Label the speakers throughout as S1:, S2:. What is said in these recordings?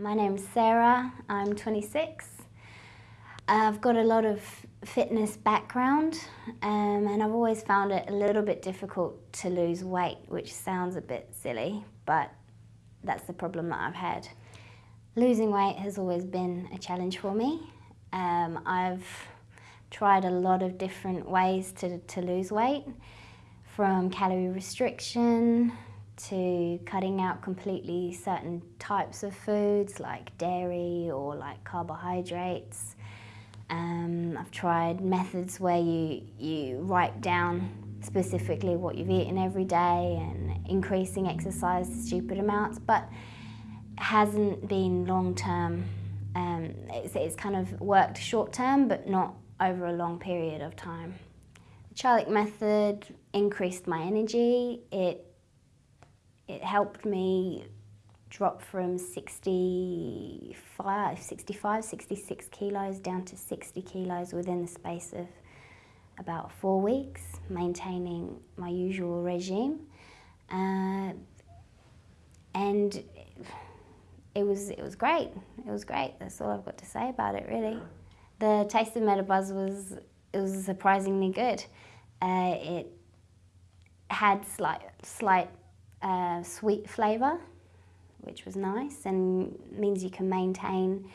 S1: My name's Sarah, I'm 26. I've got a lot of fitness background um, and I've always found it a little bit difficult to lose weight, which sounds a bit silly, but that's the problem that I've had. Losing weight has always been a challenge for me. Um, I've tried a lot of different ways to, to lose weight, from calorie restriction to cutting out completely certain types of foods like dairy or like carbohydrates. Um, I've tried methods where you, you write down specifically what you've eaten every day and increasing exercise stupid amounts, but hasn't been long term. Um, it's, it's kind of worked short term, but not over a long period of time. The Charlik method increased my energy. It it helped me drop from 65, 65, 66 kilos down to 60 kilos within the space of about four weeks, maintaining my usual regime. Uh, and it was, it was great. It was great. That's all I've got to say about it, really. The taste of Metabuzz was, it was surprisingly good. Uh, it had slight, slight uh, sweet flavour, which was nice and means you can maintain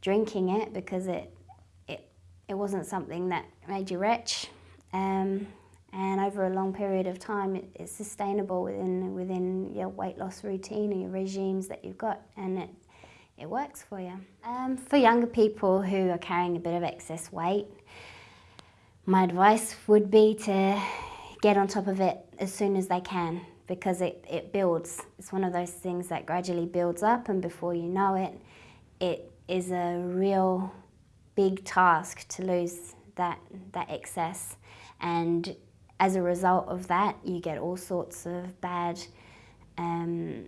S1: drinking it because it it, it wasn't something that made you rich. Um, and over a long period of time, it, it's sustainable within within your weight loss routine and your regimes that you've got, and it it works for you. Um, for younger people who are carrying a bit of excess weight, my advice would be to get on top of it as soon as they can because it, it builds. It's one of those things that gradually builds up and before you know it, it is a real big task to lose that, that excess. And as a result of that, you get all sorts of bad um,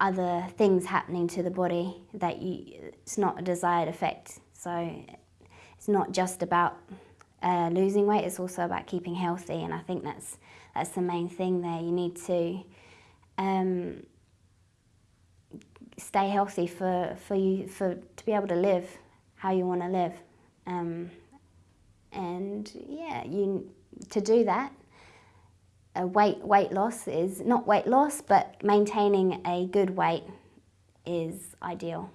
S1: other things happening to the body that you, it's not a desired effect. So it's not just about uh, losing weight, it's also about keeping healthy and I think that's, that's the main thing there. You need to um, stay healthy for, for you for to be able to live how you want to live. Um, and yeah, you to do that, a weight weight loss is not weight loss, but maintaining a good weight is ideal.